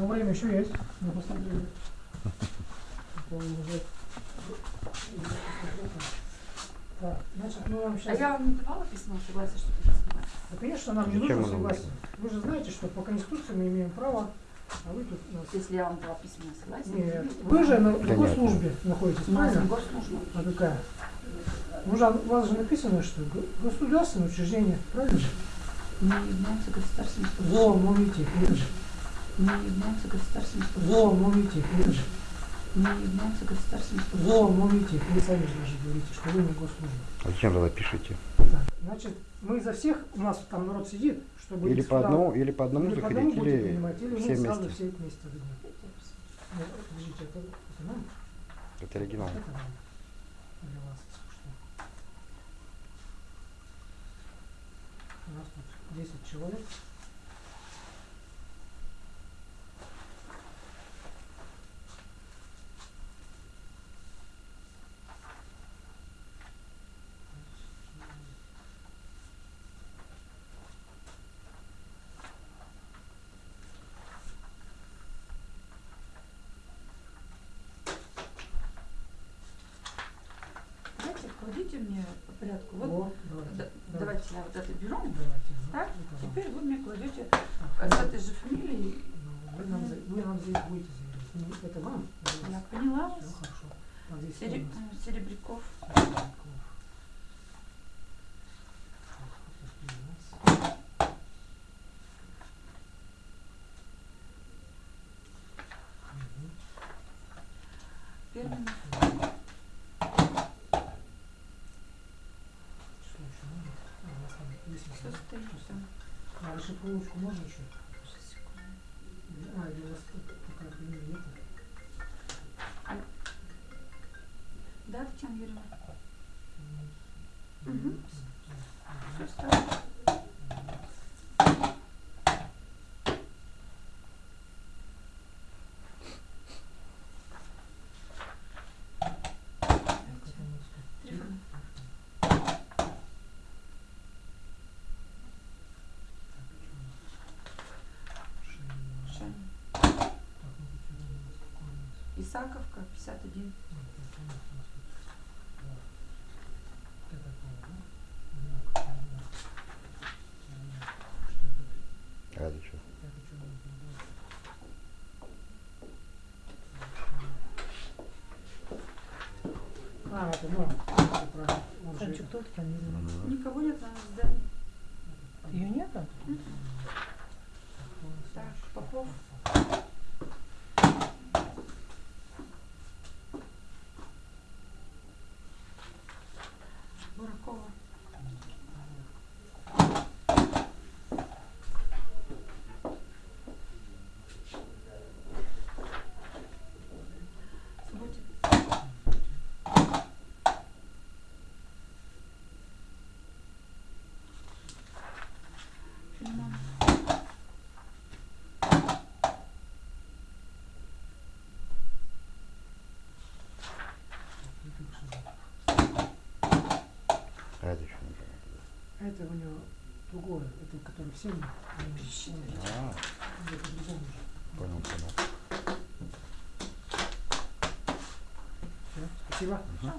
Но время еще есть. Мы посмотрели. Помню, уже. Так, значит, мы вам А сейчас... я вам не давала письмо согласия, что ты снимаешь? Да, конечно, нам не нужно согласие. Вы же знаете, что по Конституции мы имеем право, а вы тут нас... Если я вам дала письменное согласие. Нет, вы же на Понятно. госслужбе находитесь, правильно? А какая? Ну, же, у вас же написано, что го- государственное учреждение, правильно же? Не является государственным Во, служащим. молите, это же. Не является государственным Во, служащим. молите, это же. Не является государственным Во, служащим. молите, вы сами же даже говорите, что вы не госслужба. А зачем тогда пишите? Так, значит, мы за всех, у нас там народ сидит, чтобы Или по сюда, одному, или по одному или по одному заходить, или принимать, или все мы сразу вместе. все вместе выйдем. Нет, Подождите, это, это нам? Это оригинал. Это нам. Для вас, если что. У нас тут 10 человек. Давайте, кладите мне по порядку. Вот, Во, давайте. да- давайте я вот это беру. Давайте. Так, вам. Теперь вы мне кладете Так, с этой же фамилией. ну, вы, нам, вы нам здесь будете заявлять. Ну, это вам? Я поняла Все вас. хорошо. А здесь кто Сере- у нас? э, Серебряков. Серебряков. Так, вот такие у нас. Мгм. Пермин. Что еще надо? А, у нас там есть Все еще. А, расшифровочку можно еще? А, или у вас фамилия нет? Да, Татьяна Юрьевна? М, Все м, стоит. Так, это у нас тут Трифонов. Так, что у нас? Шейна. Шань. Так, ну тут сюда у нас какой у нас? Исаковка, 51. Ну, так, у нас у нас тут два. Вот это было, да? Знак, знак. Знак. Что это? А это что? Что? А, это ну, там? Мгм. Никого нет на здании. Ее нету? Так, Попов. Буракова. Субботин. Филимонов. А это что? не понятно. А это у него другое, это который всем. он- А, понял, понял. Всё, спасибо. Мгм.